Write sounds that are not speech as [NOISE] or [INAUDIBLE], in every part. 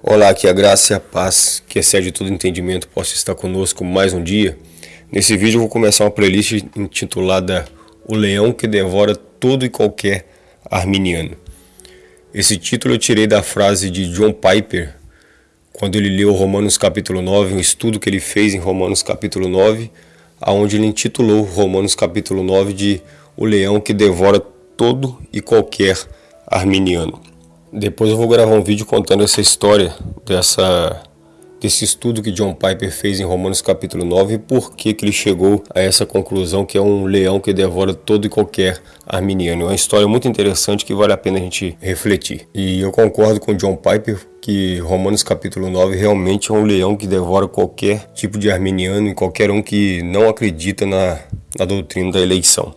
Olá, que a graça e a paz, que excede todo entendimento, possa estar conosco mais um dia. Nesse vídeo eu vou começar uma playlist intitulada O Leão que Devora Todo e Qualquer Arminiano. Esse título eu tirei da frase de John Piper, quando ele leu Romanos capítulo 9, um estudo que ele fez em Romanos capítulo 9, aonde ele intitulou Romanos capítulo 9 de O Leão que Devora Todo e Qualquer Arminiano. Depois eu vou gravar um vídeo contando essa história dessa desse estudo que John Piper fez em Romanos capítulo 9 e por que, que ele chegou a essa conclusão que é um leão que devora todo e qualquer arminiano. É uma história muito interessante que vale a pena a gente refletir. E eu concordo com John Piper que Romanos capítulo 9 realmente é um leão que devora qualquer tipo de arminiano e qualquer um que não acredita na, na doutrina da eleição.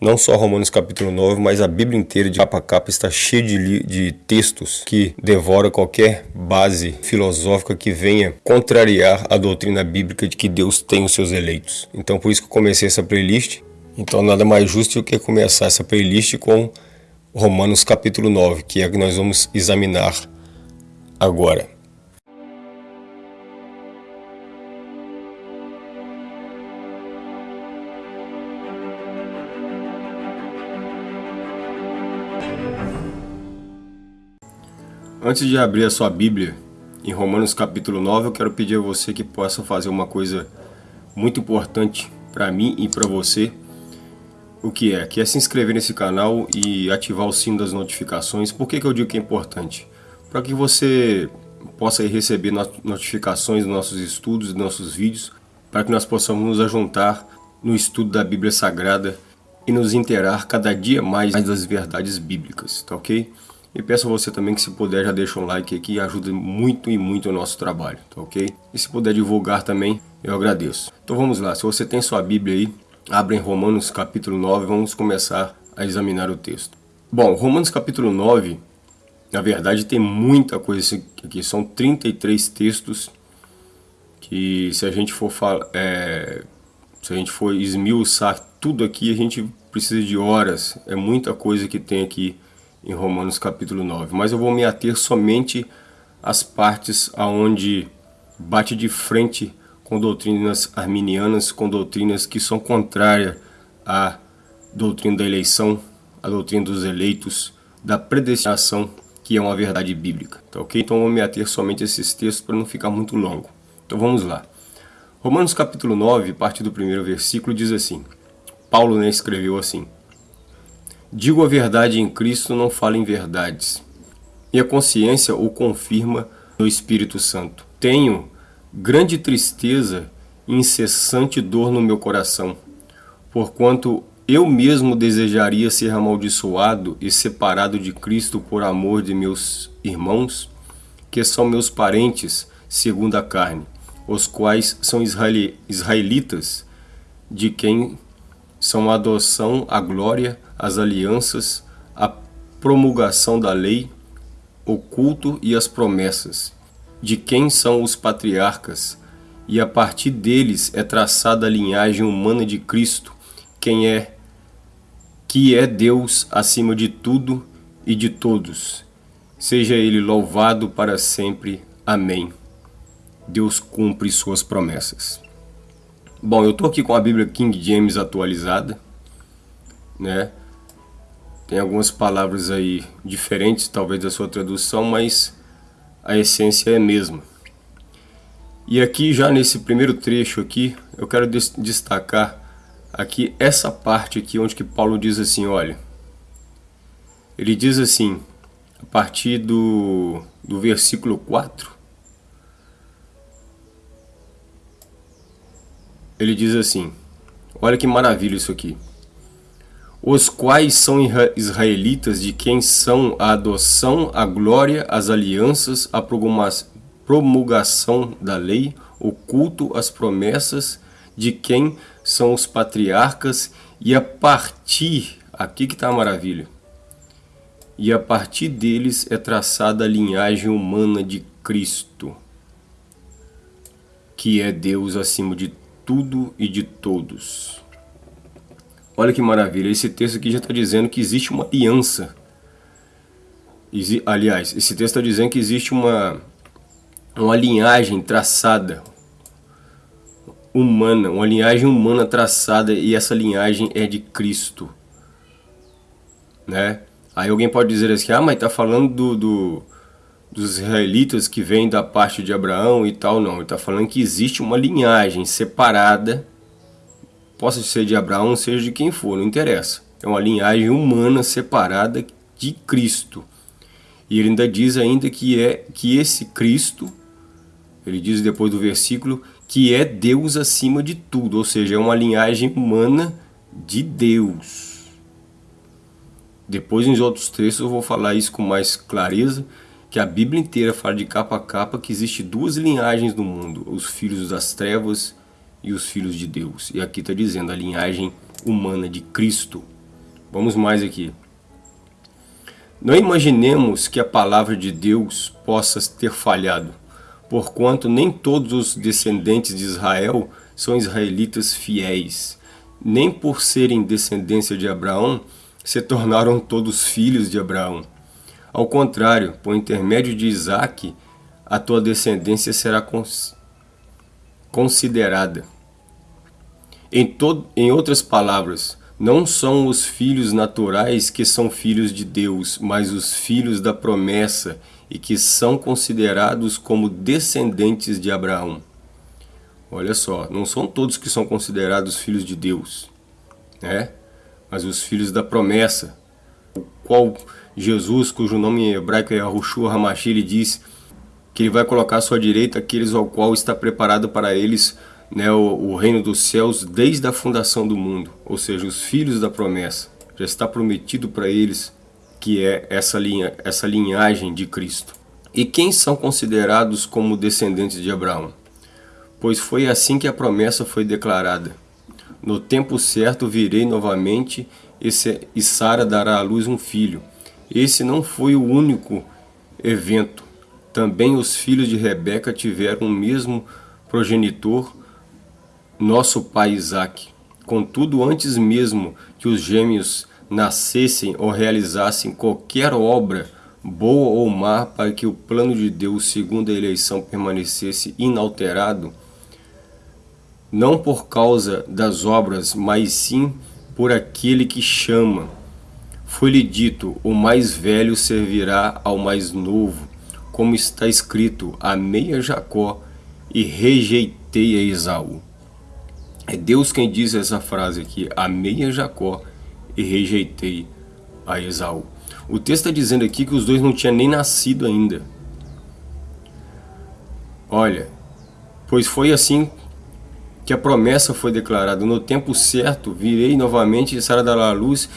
Não só Romanos capítulo 9, mas a Bíblia inteira de capa a capa está cheia de, de textos que devora qualquer base filosófica que venha contrariar a doutrina bíblica de que Deus tem os seus eleitos. Então por isso que eu comecei essa playlist. Então nada mais justo do que começar essa playlist com Romanos capítulo 9, que é a que nós vamos examinar agora. Antes de abrir a sua Bíblia, em Romanos capítulo 9, eu quero pedir a você que possa fazer uma coisa muito importante para mim e para você. O que é? Que é se inscrever nesse canal e ativar o sino das notificações. Por que, que eu digo que é importante? Para que você possa receber notificações dos nossos estudos, dos nossos vídeos, para que nós possamos nos ajuntar no estudo da Bíblia Sagrada e nos interar cada dia mais das verdades bíblicas, tá ok? E peço a você também que se puder já deixa um like aqui, ajuda muito e muito o nosso trabalho, tá ok? E se puder divulgar também, eu agradeço. Então vamos lá, se você tem sua Bíblia aí, abre em Romanos capítulo 9, vamos começar a examinar o texto. Bom, Romanos capítulo 9, na verdade tem muita coisa aqui, são 33 textos que se a gente for falar, é, se a gente for esmiuçar tudo aqui, a gente precisa de horas, é muita coisa que tem aqui em Romanos capítulo 9. Mas eu vou me ater somente às partes aonde bate de frente com doutrinas arminianas, com doutrinas que são contrárias à doutrina da eleição, à doutrina dos eleitos, da predestinação, que é uma verdade bíblica. Tá ok? Então vou me ater somente a esses textos para não ficar muito longo. Então vamos lá. Romanos capítulo 9, parte do primeiro versículo, diz assim. Paulo né, escreveu assim. Digo a verdade em Cristo, não falo em verdades. E a consciência o confirma no Espírito Santo. Tenho grande tristeza e incessante dor no meu coração, porquanto eu mesmo desejaria ser amaldiçoado e separado de Cristo por amor de meus irmãos, que são meus parentes segundo a carne, os quais são israelitas, de quem são a adoção, a glória, as alianças, a promulgação da lei, o culto e as promessas, de quem são os patriarcas, e a partir deles é traçada a linhagem humana de Cristo, quem é, que é Deus acima de tudo e de todos. Seja Ele louvado para sempre. Amém. Deus cumpre suas promessas. Bom, eu estou aqui com a Bíblia King James atualizada, né? Tem algumas palavras aí diferentes, talvez da sua tradução, mas a essência é a mesma. E aqui já nesse primeiro trecho aqui, eu quero destacar aqui essa parte aqui onde que Paulo diz assim, olha, ele diz assim, a partir do, do versículo 4, ele diz assim, olha que maravilha isso aqui. Os quais são israelitas de quem são a adoção, a glória, as alianças, a promulgação da lei, o culto, as promessas, de quem são os patriarcas, e a partir, aqui que está a maravilha, e a partir deles é traçada a linhagem humana de Cristo, que é Deus acima de tudo e de todos. Olha que maravilha, esse texto aqui já está dizendo que existe uma aliança. Aliás, esse texto está dizendo que existe uma, uma linhagem traçada humana, uma linhagem humana traçada e essa linhagem é de Cristo, né? Aí alguém pode dizer assim, ah, mas tá falando do, do dos israelitas que vêm da parte de Abraão e tal, não. Ele está falando que existe uma linhagem separada, possa ser de Abraão, seja de quem for, não interessa. É uma linhagem humana separada de Cristo. E ele ainda diz ainda que é que esse Cristo, ele diz depois do versículo, que é Deus acima de tudo, ou seja, é uma linhagem humana de Deus. Depois, em outros textos, eu vou falar isso com mais clareza, que a Bíblia inteira fala de capa a capa que existe duas linhagens no mundo, os filhos das trevas e os filhos de Deus. E aqui está dizendo a linhagem humana de Cristo. Vamos mais aqui. Não imaginemos que a palavra de Deus possa ter falhado, porquanto nem todos os descendentes de Israel são israelitas fiéis. Nem por serem descendência de Abraão, se tornaram todos filhos de Abraão. Ao contrário, por intermédio de Isaac, a tua descendência será cons considerada. Em, em outras palavras, não são os filhos naturais que são filhos de Deus, mas os filhos da promessa e que são considerados como descendentes de Abraão. Olha só, não são todos que são considerados filhos de Deus, né? mas os filhos da promessa, qual Jesus, cujo nome em hebraico é Yahushua Hamashi, ele diz que ele vai colocar à sua direita aqueles ao qual está preparado para eles né, o, o reino dos céus desde a fundação do mundo, ou seja, os filhos da promessa. Já está prometido para eles que é essa, linha, essa linhagem de Cristo. E quem são considerados como descendentes de Abraão? Pois foi assim que a promessa foi declarada. No tempo certo virei novamente e Sara dará à luz um filho. Esse não foi o único evento. Também os filhos de Rebeca tiveram o mesmo progenitor, nosso pai Isaac. Contudo, antes mesmo que os gêmeos nascessem ou realizassem qualquer obra, boa ou má, para que o plano de Deus, segundo a eleição, permanecesse inalterado, não por causa das obras, mas sim por aquele que chama. Foi-lhe dito, o mais velho servirá ao mais novo, como está escrito, amei a Jacó e rejeitei a Esaú. É Deus quem diz essa frase aqui, amei a Jacó e rejeitei a Esaú. O texto está dizendo aqui que os dois não tinham nem nascido ainda. Olha, pois foi assim que a promessa foi declarada. No tempo certo, virei novamente e Sara dará a luz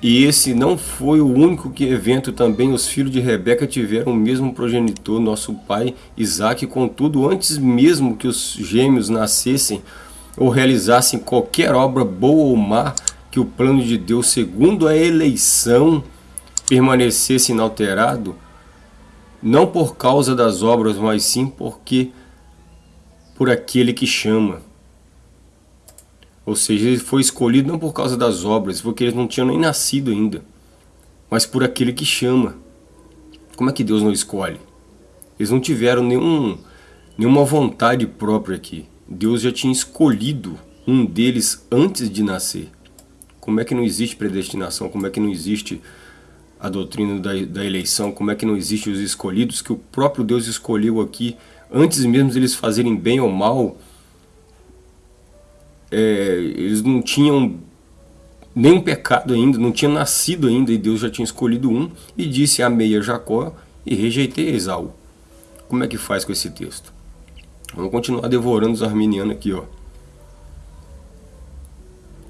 e esse não foi o único que evento também os filhos de Rebeca tiveram o mesmo progenitor, nosso pai Isaac, contudo, antes mesmo que os gêmeos nascessem ou realizassem qualquer obra boa ou má, que o plano de Deus, segundo a eleição, permanecesse inalterado, não por causa das obras, mas sim porque por aquele que chama. Ou seja, ele foi escolhido não por causa das obras, porque eles não tinham nem nascido ainda, mas por aquele que chama. Como é que Deus não escolhe? Eles não tiveram nenhum, nenhuma vontade própria aqui. Deus já tinha escolhido um deles antes de nascer. Como é que não existe predestinação? Como é que não existe a doutrina da, da eleição? Como é que não existe os escolhidos que o próprio Deus escolheu aqui antes mesmo de eles fazerem bem ou mal? É, eles não tinham nenhum pecado ainda, não tinham nascido ainda e Deus já tinha escolhido um e disse amei a Jacó e rejeitei a Esaú. Como é que faz com esse texto? Vamos continuar devorando os arminianos aqui. Ó.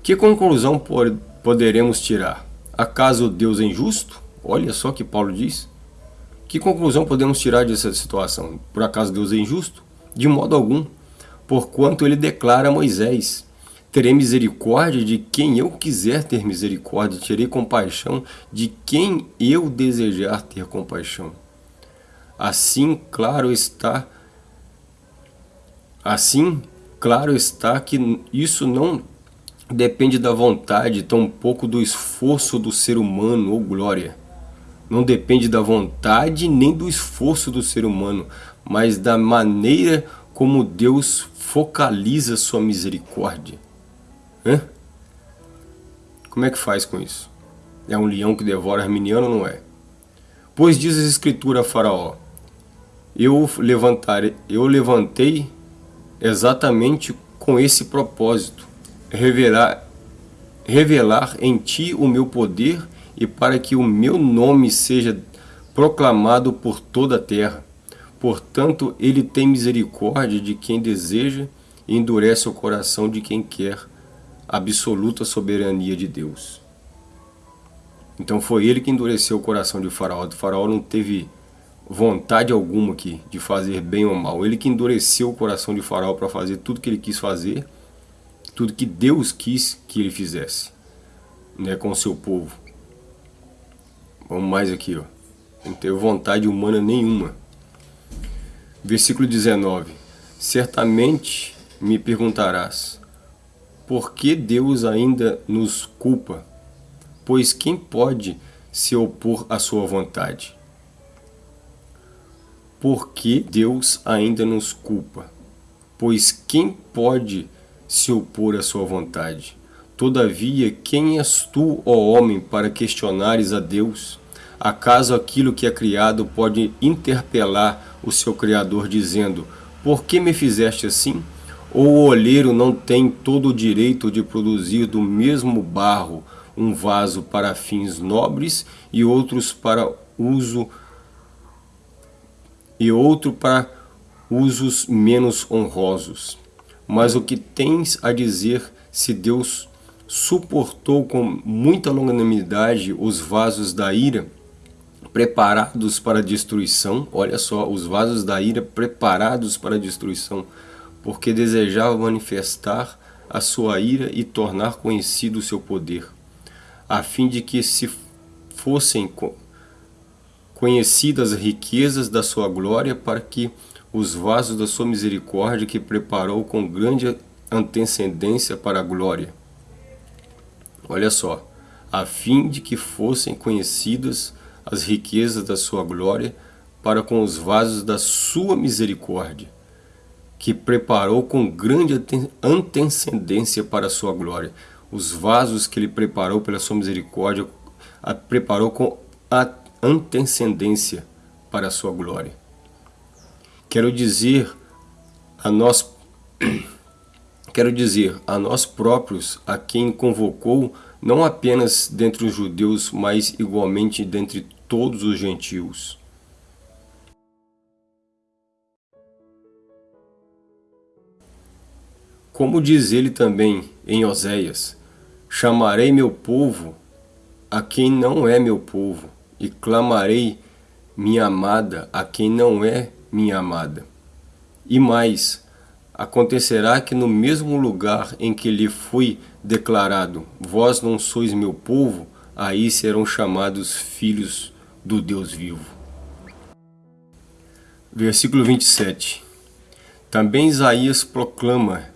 Que conclusão poderemos tirar? Acaso Deus é injusto? Olha só que Paulo diz. Que conclusão podemos tirar dessa situação? Por acaso Deus é injusto? De modo algum, porquanto ele declara a Moisés, Terei misericórdia de quem eu quiser ter misericórdia, terei compaixão de quem eu desejar ter compaixão. Assim, claro está, assim, claro está que isso não depende da vontade, tampouco do esforço do ser humano ou glória. não depende da vontade nem do esforço do ser humano, mas da maneira como Deus focaliza sua misericórdia. Hã? Como é que faz com isso? É um leão que devora arminiano ou não é? Pois diz a escritura a faraó, eu, levantarei, eu levantei exatamente com esse propósito, revelar, revelar em ti o meu poder e para que o meu nome seja proclamado por toda a terra. Portanto, ele tem misericórdia de quem deseja e endurece o coração de quem quer absoluta soberania de Deus. Então foi ele que endureceu o coração de Faraó. O faraó não teve vontade alguma aqui de fazer bem ou mal. Ele que endureceu o coração de Faraó para fazer tudo que ele quis fazer, tudo que Deus quis que ele fizesse, né, com o seu povo. Vamos mais aqui, ó. Não teve vontade humana nenhuma. Versículo 19. Certamente me perguntarás, por que Deus ainda nos culpa? Pois quem pode se opor à sua vontade? Por que Deus ainda nos culpa? Pois quem pode se opor à sua vontade? Todavia, quem és tu, ó homem, para questionares a Deus? Acaso aquilo que é criado pode interpelar o seu Criador, dizendo, Por que me fizeste assim? Ou o olheiro não tem todo o direito de produzir do mesmo barro um vaso para fins nobres e outros para uso e outro para usos menos honrosos? Mas o que tens a dizer se Deus suportou com muita longanimidade os vasos da ira, preparados para destruição. Olha só, os vasos da ira preparados para destruição, porque desejava manifestar a sua ira e tornar conhecido o seu poder, a fim de que se fossem conhecidas as riquezas da sua glória, para que os vasos da sua misericórdia que preparou com grande antecedência para a glória. Olha só, a fim de que fossem conhecidas as riquezas da sua glória para com os vasos da sua misericórdia, que preparou com grande antecedência para a sua glória. Os vasos que ele preparou pela sua misericórdia, a preparou com antecedência para a sua glória. Quero dizer a nós [CLEARS THROAT] Quero dizer, a nós próprios, a quem convocou, não apenas dentre os judeus, mas igualmente dentre todos os gentios. Como diz ele também em Oséias, chamarei meu povo a quem não é meu povo, e clamarei minha amada a quem não é minha amada. E mais, Acontecerá que no mesmo lugar em que lhe foi declarado, vós não sois meu povo, aí serão chamados filhos do Deus vivo. Versículo 27 Também Isaías proclama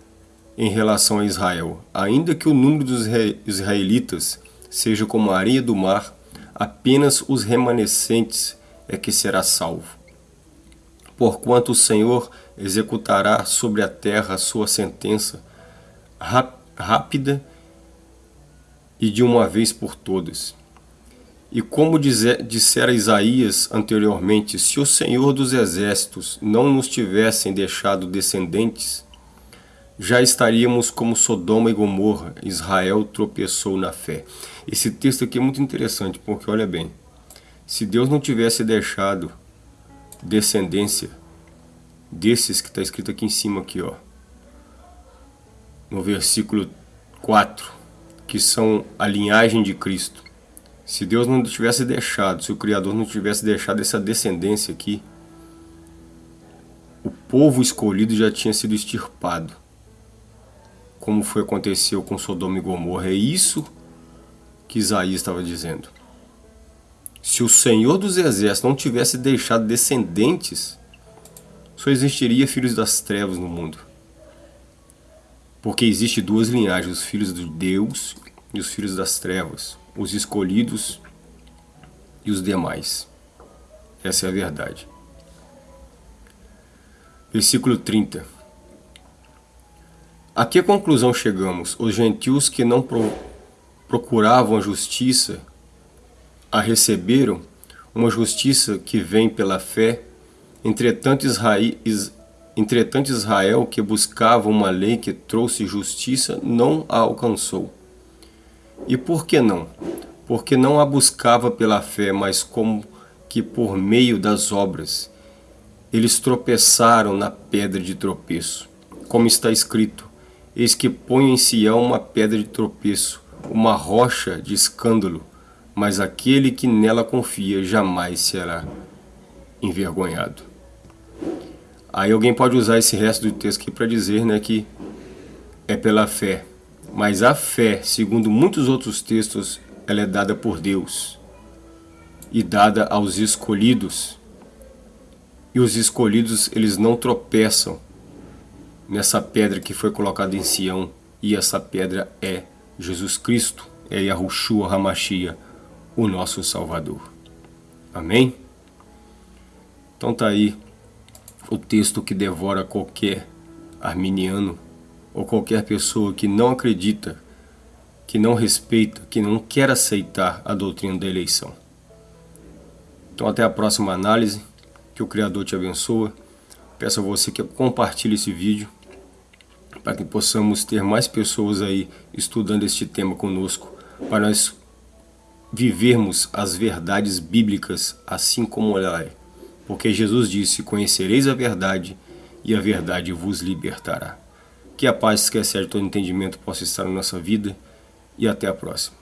em relação a Israel, ainda que o número dos israelitas seja como a areia do mar, apenas os remanescentes é que será salvo. Porquanto o Senhor executará sobre a terra a sua sentença rápida e de uma vez por todas. E como dissera Isaías anteriormente, se o Senhor dos Exércitos não nos tivessem deixado descendentes, já estaríamos como Sodoma e Gomorra, Israel tropeçou na fé. Esse texto aqui é muito interessante, porque olha bem, se Deus não tivesse deixado descendência desses que está escrito aqui em cima aqui, ó, no versículo 4, que são a linhagem de Cristo. Se Deus não tivesse deixado, se o Criador não tivesse deixado essa descendência aqui, o povo escolhido já tinha sido extirpado. Como foi aconteceu com Sodoma e Gomorra. É isso que Isaías estava dizendo. Se o Senhor dos Exércitos não tivesse deixado descendentes só existiria filhos das trevas no mundo. Porque existe duas linhagens, os filhos de Deus e os filhos das trevas, os escolhidos e os demais. Essa é a verdade. Versículo 30. A que conclusão chegamos? Os gentios que não pro procuravam a justiça a receberam, uma justiça que vem pela fé. Entretanto Israel, entretanto, Israel, que buscava uma lei que trouxe justiça, não a alcançou. E por que não? Porque não a buscava pela fé, mas como que por meio das obras. Eles tropeçaram na pedra de tropeço. Como está escrito, eis que põe em Sião uma pedra de tropeço, uma rocha de escândalo, mas aquele que nela confia jamais será envergonhado. Aí alguém pode usar esse resto do texto aqui para dizer né, que é pela fé. Mas a fé, segundo muitos outros textos, ela é dada por Deus e dada aos escolhidos. E os escolhidos, eles não tropeçam nessa pedra que foi colocada em Sião, e essa pedra é Jesus Cristo, é Yahushua Hamashia, o nosso Salvador. Amém? Então tá aí o texto que devora qualquer arminiano ou qualquer pessoa que não acredita, que não respeita, que não quer aceitar a doutrina da eleição. Então até a próxima análise, que o Criador te abençoe. Peço a você que compartilhe esse vídeo para que possamos ter mais pessoas aí estudando este tema conosco, para nós vivermos as verdades bíblicas assim como ela é. Porque Jesus disse, conhecereis a verdade e a verdade vos libertará. Que a paz que excede todo entendimento possa estar na nossa vida e até a próxima.